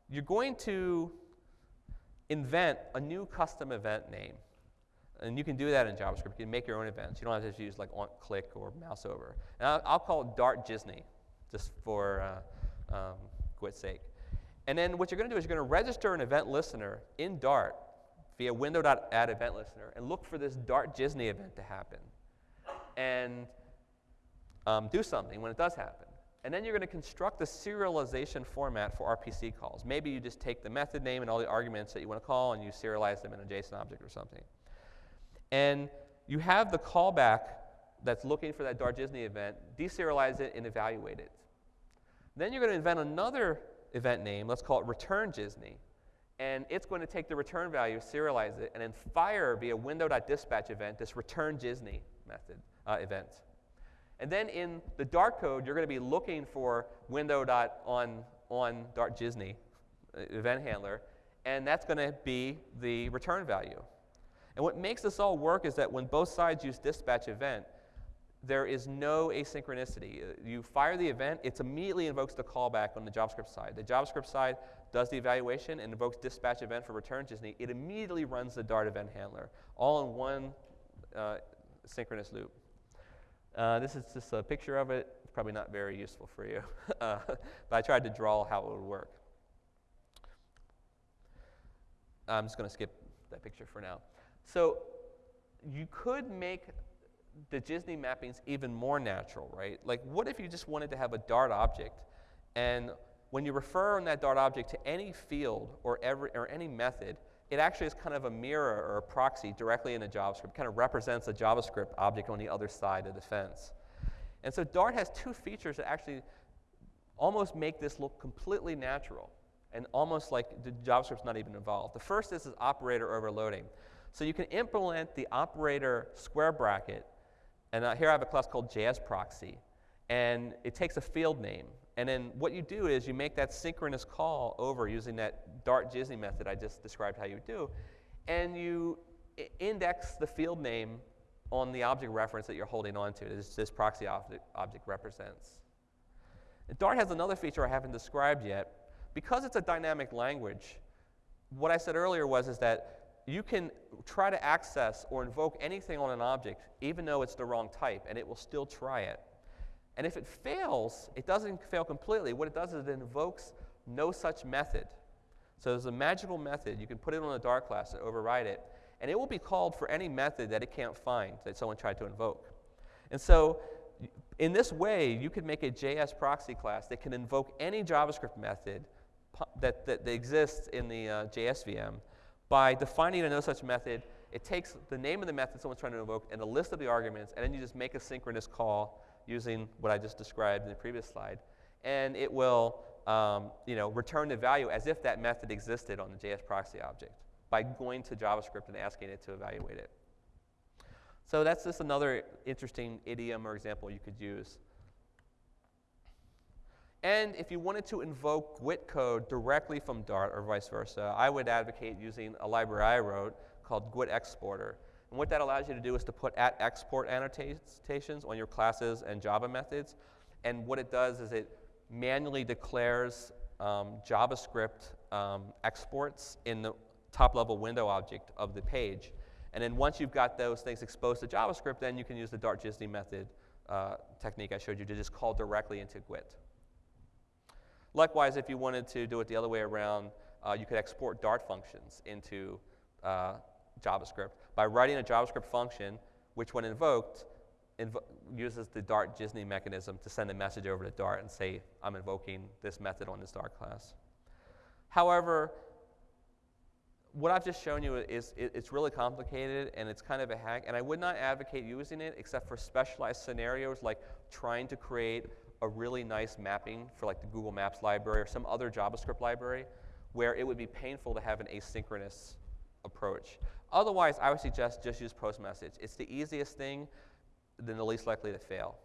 you're going to invent a new custom event name. And you can do that in JavaScript. You can make your own events. You don't have to use like on click or mouse over. And I'll, I'll call it Dart Disney, just for uh, um, GWT's sake. And then what you're going to do is you're going to register an event listener in Dart via window.add event listener and look for this Dart Disney event to happen. And um, do something when it does happen. And then you're going to construct the serialization format for RPC calls. Maybe you just take the method name and all the arguments that you want to call and you serialize them in a JSON object or something. And you have the callback that's looking for that Dart Disney event, deserialize it and evaluate it. Then you're going to invent another event name, let's call it return Disney. And it's going to take the return value, serialize it, and then fire via window.dispatch event this return Disney method uh, event. And then in the Dart code, you're going to be looking for window.on on Dart Disney uh, event handler, and that's going to be the return value. And what makes this all work is that when both sides use dispatch event, there is no asynchronicity. Uh, you fire the event, it immediately invokes the callback on the JavaScript side. The JavaScript side does the evaluation and invokes dispatch event for return Disney. It immediately runs the Dart event handler, all in one uh, synchronous loop. Uh, this is just a picture of it. It's probably not very useful for you, [LAUGHS] uh, but I tried to draw how it would work. I'm just going to skip that picture for now. So you could make the Disney mappings even more natural, right? Like, what if you just wanted to have a Dart object, and when you refer on that Dart object to any field or, every, or any method, it actually is kind of a mirror or a proxy directly in a JavaScript, kind of represents a JavaScript object on the other side of the fence. And so Dart has two features that actually almost make this look completely natural and almost like the JavaScript's not even involved. The first is, is operator overloading. So you can implement the operator square bracket, and uh, here I have a class called JSProxy, and it takes a field name. And then what you do is you make that synchronous call over using that Dart Disney method I just described how you do, and you index the field name on the object reference that you're holding on to, this, this proxy object, object represents. Dart has another feature I haven't described yet. Because it's a dynamic language, what I said earlier was is that you can try to access or invoke anything on an object, even though it's the wrong type, and it will still try it. And if it fails, it doesn't fail completely. What it does is it invokes no such method. So there's a magical method. You can put it on a Dart class and override it, and it will be called for any method that it can't find that someone tried to invoke. And so in this way, you could make a JS proxy class that can invoke any JavaScript method that, that, that exists in the uh, JSVM by defining a no such method. It takes the name of the method someone's trying to invoke and a list of the arguments, and then you just make a synchronous call using what I just described in the previous slide. And it will um, you know, return the value as if that method existed on the JS proxy object by going to JavaScript and asking it to evaluate it. So that's just another interesting idiom or example you could use. And if you wanted to invoke GWT code directly from Dart or vice versa, I would advocate using a library I wrote called GWT Exporter. And what that allows you to do is to put at export annotations on your classes and Java methods. And what it does is it manually declares um, JavaScript um, exports in the top level window object of the page. And then once you've got those things exposed to JavaScript, then you can use the Dart Disney method uh, technique I showed you to just call directly into GWT. Likewise, if you wanted to do it the other way around, uh, you could export Dart functions into uh, JavaScript by writing a JavaScript function, which when invoked, invo uses the Dart Disney mechanism to send a message over to Dart and say, I'm invoking this method on this Dart class. However, what I've just shown you is it, it's really complicated and it's kind of a hack, and I would not advocate using it except for specialized scenarios like trying to create a really nice mapping for like the Google Maps library or some other JavaScript library where it would be painful to have an asynchronous approach. Otherwise, I would suggest just use post message. It's the easiest thing, then the least likely to fail.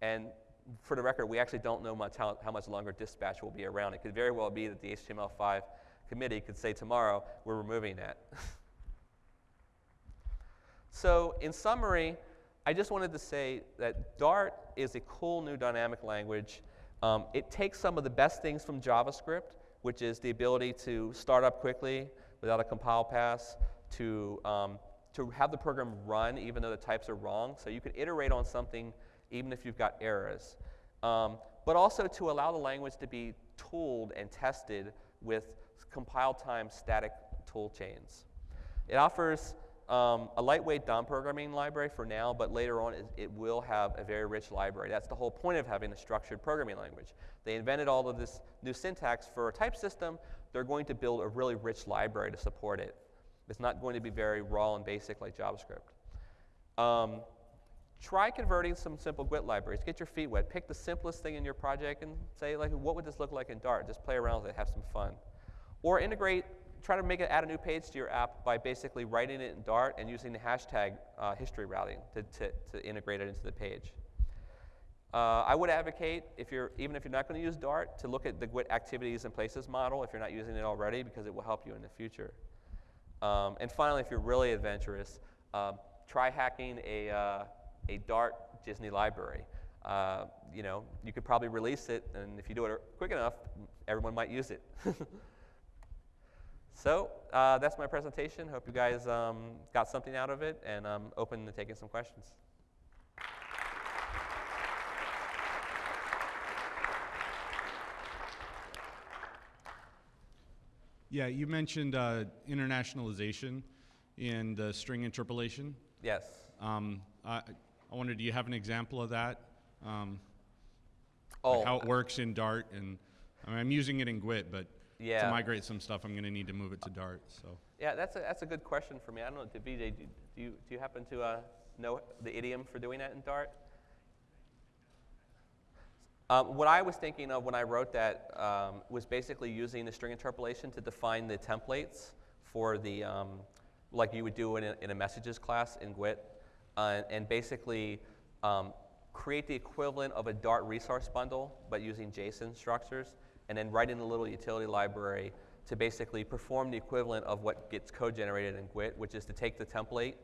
And for the record, we actually don't know much how, how much longer dispatch will be around. It could very well be that the HTML5 committee could say tomorrow, we're removing that. [LAUGHS] so in summary, I just wanted to say that Dart is a cool new dynamic language. Um, it takes some of the best things from JavaScript, which is the ability to start up quickly without a compile pass, to, um, to have the program run even though the types are wrong. So you can iterate on something even if you've got errors. Um, but also to allow the language to be tooled and tested with compile time static tool chains. It offers um, a lightweight DOM programming library for now, but later on it, it, will have a very rich library. That's the whole point of having a structured programming language. They invented all of this new syntax for a type system. They're going to build a really rich library to support it. It's not going to be very raw and basic like JavaScript. Um, try converting some simple GWT libraries. Get your feet wet. Pick the simplest thing in your project and say, like, what would this look like in Dart? Just play around with it, have some fun. Or integrate, try to make it, add a new page to your app by basically writing it in Dart and using the hashtag uh, history routing to, to, to, integrate it into the page. Uh, I would advocate, if you're, even if you're not going to use Dart, to look at the GWT activities and places model if you're not using it already because it will help you in the future. Um, and finally, if you're really adventurous, um, try hacking a, uh, a Dart Disney library. Uh, you know, you could probably release it, and if you do it quick enough, everyone might use it. [LAUGHS] so uh, that's my presentation. Hope you guys um, got something out of it, and I'm open to taking some questions. Yeah, you mentioned uh, internationalization and uh, string interpolation. Yes. Um, I, I wonder, do you have an example of that? Um, oh, like how it works in Dart, and I mean, I'm using it in GWT, but yeah. to migrate some stuff, I'm going to need to move it to Dart. So. Yeah, that's a, that's a good question for me. I don't know, VJ, do, do you do you happen to uh, know the idiom for doing that in Dart? Um, what I was thinking of when I wrote that um, was basically using the string interpolation to define the templates for the, um, like you would do in a, in a messages class in GWT uh, and basically um, create the equivalent of a Dart resource bundle, but using JSON structures, and then write in a little utility library to basically perform the equivalent of what gets code generated in GWT, which is to take the template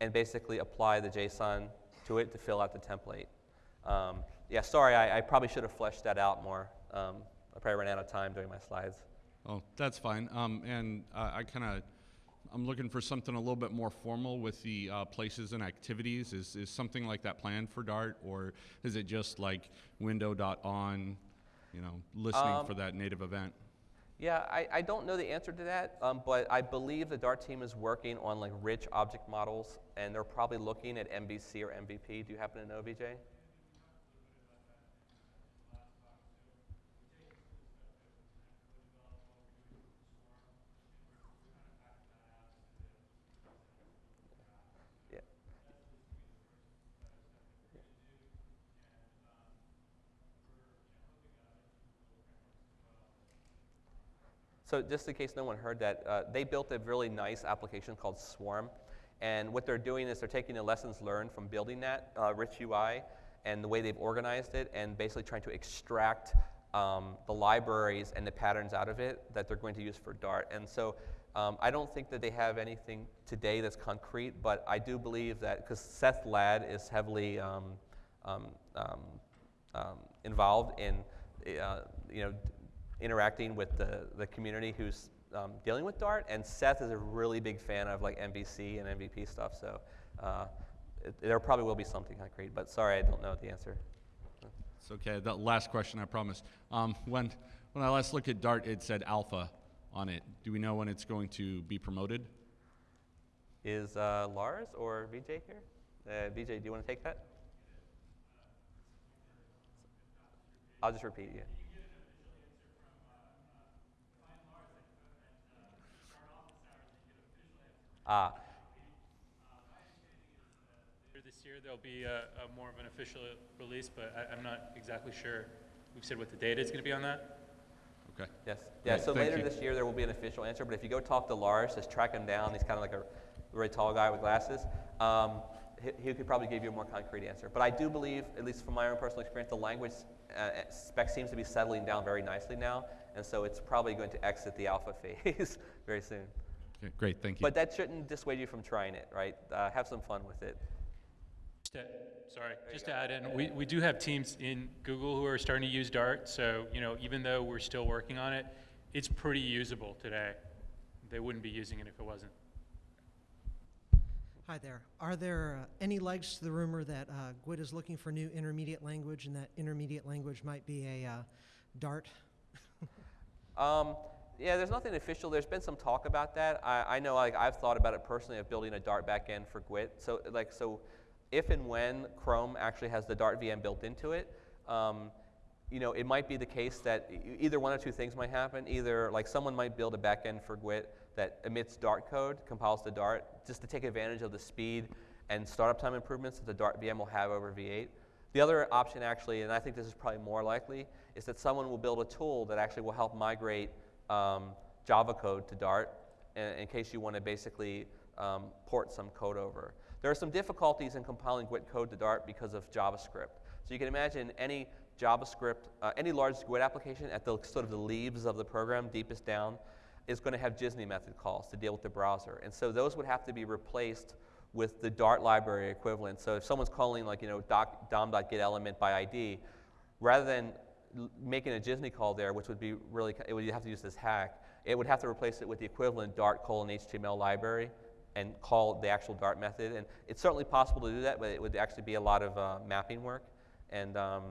and basically apply the JSON to it to fill out the template. Um, yeah, sorry, I, I, probably should have fleshed that out more. Um, I probably ran out of time doing my slides. Oh, that's fine. Um, and uh, I kind of I'm looking for something a little bit more formal with the uh, places and activities. Is, is something like that planned for Dart, or is it just like window.on, you know, listening um, for that native event? Yeah, I, I don't know the answer to that, um, but I believe the Dart team is working on like rich object models, and they're probably looking at MVC or MVP. Do you happen to know, VJ? So just in case no one heard that, uh, they built a really nice application called Swarm. And what they're doing is they're taking the lessons learned from building that uh, rich UI and the way they've organized it and basically trying to extract um, the libraries and the patterns out of it that they're going to use for Dart. And so um, I don't think that they have anything today that's concrete, but I do believe that because Seth Ladd is heavily um, um, um, um involved in uh, you know, interacting with the, the community who's um, dealing with Dart, and Seth is a really big fan of like MVC and MVP stuff. So uh, it, there probably will be something concrete, but sorry, I don't know the answer. It's okay. The last question, I promise. Um, when when I last looked at Dart, it said alpha on it. Do we know when it's going to be promoted? Is uh, Lars or VJ here? Uh, VJ, do you want to take that? I'll just repeat you. Ah. year there'll be a, a more of an official release, but I, I'm not exactly sure. We've said what the date is going to be on that. Okay. Yes. Yeah. Great, So thank later you. this year there will be an official answer. But if you go talk to Lars, just track him down. He's kind of like a very tall guy with glasses. Um, he, he could probably give you a more concrete answer. But I do believe, at least from my own personal experience, the language uh, spec seems to be settling down very nicely now, and so it's probably going to exit the alpha [LAUGHS] phase very soon. Okay, great, thank you. But that shouldn't dissuade you from trying it, right? Uh, have some fun with it. Just to, sorry, just to add in, we, we do have teams in Google who are starting to use Dart. So, you know, even though we're still working on it, it's pretty usable today. They wouldn't be using it if it wasn't. Hi there. Are there uh, any legs to the rumor that uh, GWT is looking for new intermediate language and that intermediate language might be a uh, Dart? Um, yeah, there's nothing official. There's been some talk about that. I, I know, like, I've thought about it personally of building a Dart backend for GWT. So, like, so if and when Chrome actually has the Dart VM built into it, um, you know, it might be the case that either one or two things might happen. Either, like, someone might build a backend for GWT that emits Dart code, compiles to Dart, just to take advantage of the speed and startup time improvements that the Dart VM will have over V8. The other option, actually, and I think this is probably more likely, is that someone will build a tool that actually will help migrate um, Java code to Dart in, in case you want to basically um, port some code over. There are some difficulties in compiling GWT code to Dart because of JavaScript. So you can imagine any JavaScript, uh, any large GWT application at the sort of the leaves of the program, deepest down, is going to have JSNI method calls to deal with the browser. And so those would have to be replaced with the Dart library equivalent. So if someone's calling like, you know, doc, dom.getElement by ID, rather than making a JSNI call there, which would be really, it would, you have to use this hack, it would have to replace it with the equivalent Dart colon HTML library and call the actual Dart method. And it's certainly possible to do that, but it would actually be a lot of uh, mapping work. And, um,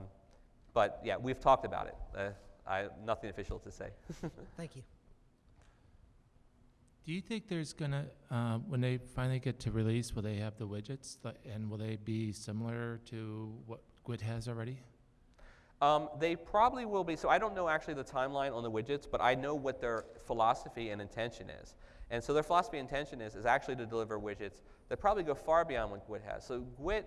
but yeah, we've talked about it. Uh, I, nothing official to say. [LAUGHS] Thank you. Do you think there's gonna, uh, when they finally get to release, will they have the widgets, and will they be similar to what GWT has already? Um, they probably will be. So I don't know actually the timeline on the widgets, but I know what their philosophy and intention is. And so their philosophy and intention is, is actually to deliver widgets that probably go far beyond what GWT has. So GWT,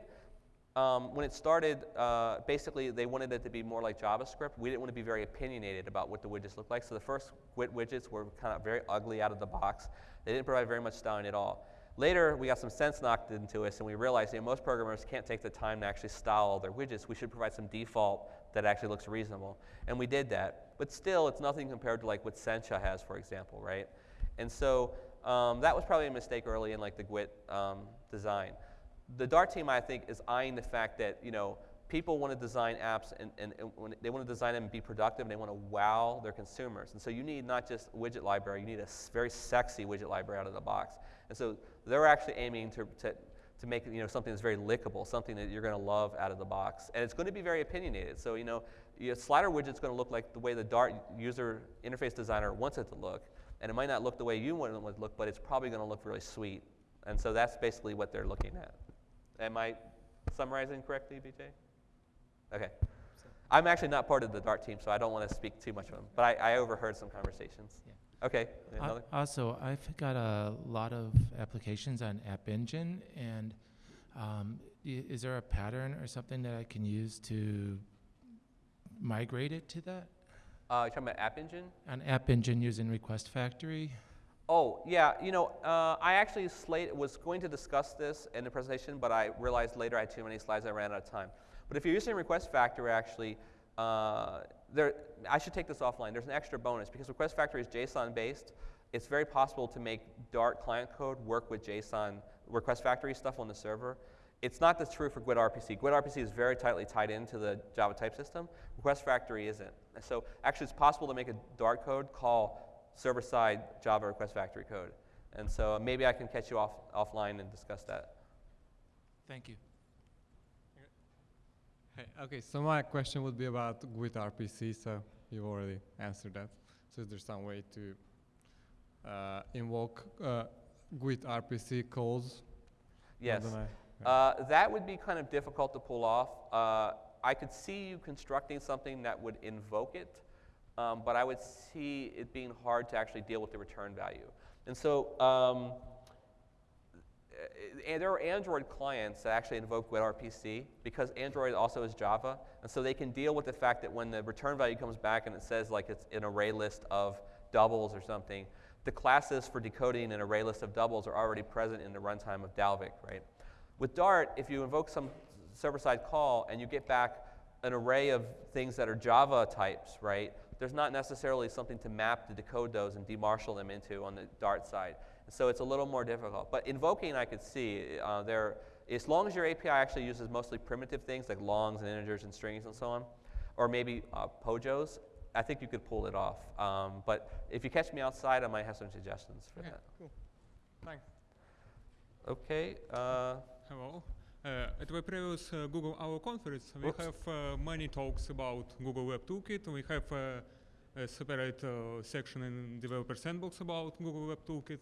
um, when it started, uh, basically they wanted it to be more like JavaScript. We didn't want to be very opinionated about what the widgets look like. So the first GWT widgets were kind of very ugly out of the box. They didn't provide very much styling at all. Later, we got some sense knocked into us, and we realized you know, most programmers can't take the time to actually style all their widgets. We should provide some default that actually looks reasonable. And we did that. But still, it's nothing compared to like what Sencha has, for example, right? And so um, that was probably a mistake early in like the GWT um, design. The Dart team, I think, is eyeing the fact that you know people want to design apps and, and, and when they want to design them and be productive and they want to wow their consumers. And so you need not just a widget library, you need a very sexy widget library out of the box. And so they're actually aiming to, to, to make you know, something that's very lickable, something that you're going to love out of the box. And it's going to be very opinionated. So you know, your slider widget's going to look like the way the Dart user interface designer wants it to look. And it might not look the way you want it to look, but it's probably going to look really sweet. And so that's basically what they're looking at. Am I summarizing correctly, VJ? Okay. I'm actually not part of the Dart team, so I don't want to speak too much of them. But I, I overheard some conversations. Yeah. Okay. Another? Also, I've got a lot of applications on App Engine, and um, i- is there a pattern or something that I can use to migrate it to that? Uh, you're talking about App Engine? On App Engine using Request Factory? Oh, yeah. You know, uh, I actually slate, was going to discuss this in the presentation, but I realized later I had too many slides. I ran out of time. But if you're using Request Factory, actually, uh, there, I should take this offline. There's an extra bonus because Request Factory is JSON based. It's very possible to make Dart client code work with JSON Request Factory stuff on the server. It's not that's true for GWT RPC. GWT RPC is very tightly tied into the Java type system. Request Factory isn't. So actually, it's possible to make a Dart code call server-side Java Request Factory code. And so maybe I can catch you off offline and discuss that. Thank you. Hey, okay, so my question would be about GWT RPC, so you've already answered that. So is there some way to uh, invoke uh, GWT RPC calls? Yes. Uh, that would be kind of difficult to pull off. Uh, I could see you constructing something that would invoke it, um, but I would see it being hard to actually deal with the return value. And so um, there are Android clients that actually invoke GWT because Android also is Java, and so they can deal with the fact that when the return value comes back and it says like it's an array list of doubles or something, the classes for decoding an array list of doubles are already present in the runtime of Dalvik, right? With Dart, if you invoke some server-side call and you get back an array of things that are Java types, right? There's not necessarily something to map to decode those and demarshal them into on the Dart side. So it's a little more difficult. But invoking, I could see uh, there, as long as your API actually uses mostly primitive things like longs and integers and strings and so on, or maybe uh, POJOs, I think you could pull it off. Um, but if you catch me outside, I might have some suggestions for Okay, that. cool. Thanks. Okay. Uh, Hello. Uh, at the previous uh, Google I/O conference, we Oops. have uh, many talks about Google Web Toolkit. We have uh, a separate uh, section in Developer Sandbox about Google Web Toolkit.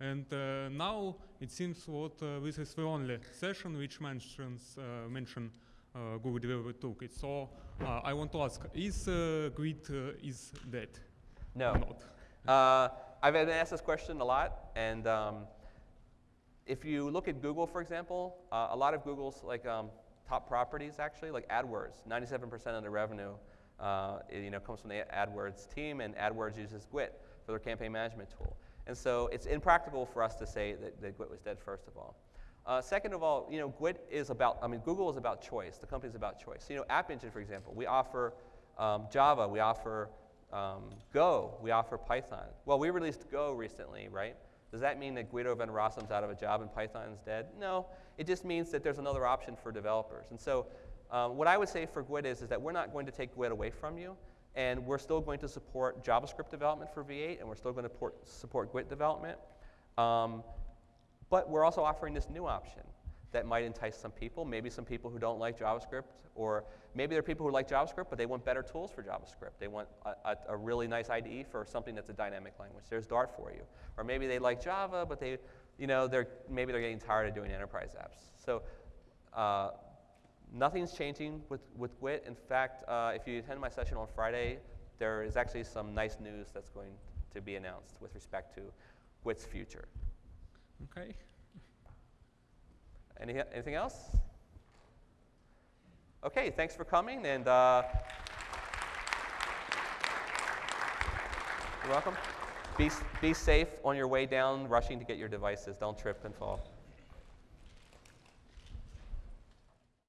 And uh, now it seems what uh, this is the only session which mentions uh, mention uh, Google Developer Toolkit. So uh, I want to ask: Is uh, GWT uh, is dead? no. Uh, I've been asked this question a lot, and um, if you look at Google, for example, uh, a lot of Google's like um, top properties actually, like AdWords, 97% of the revenue, uh, i- you know, comes from the AdWords team, and AdWords uses GWT for their campaign management tool. And so it's impractical for us to say that, that GWT was dead, first of all. Uh, second of all, you know, GWT is about, I mean, Google is about choice. The company is about choice. So, You know, App Engine, for example, we offer um, Java, we offer um, Go, we offer Python. Well, we released Go recently, right? Does that mean that Guido van Rossum's out of a job and Python is dead? No, it just means that there's another option for developers. And so um, what I would say for GWT is, is that we're not going to take GWT away from you, and we're still going to support JavaScript development for V8, and we're still going to port, support GWT development. Um, but we're also offering this new option that might entice some people, maybe some people who don't like JavaScript, or maybe there are people who like JavaScript, but they want better tools for JavaScript. They want a, a, a really nice IDE for something that's a dynamic language. There's Dart for you. Or maybe they like Java, but they, you know, they're, maybe they're getting tired of doing enterprise apps. So uh, nothing's changing with, with GWT. In fact, uh, if you attend my session on Friday, there is actually some nice news that's going to be announced with respect to GWT's future. Okay. Any, anything else? Okay, thanks for coming, and uh, you're welcome. Be, be safe on your way down, rushing to get your devices. Don't trip and fall.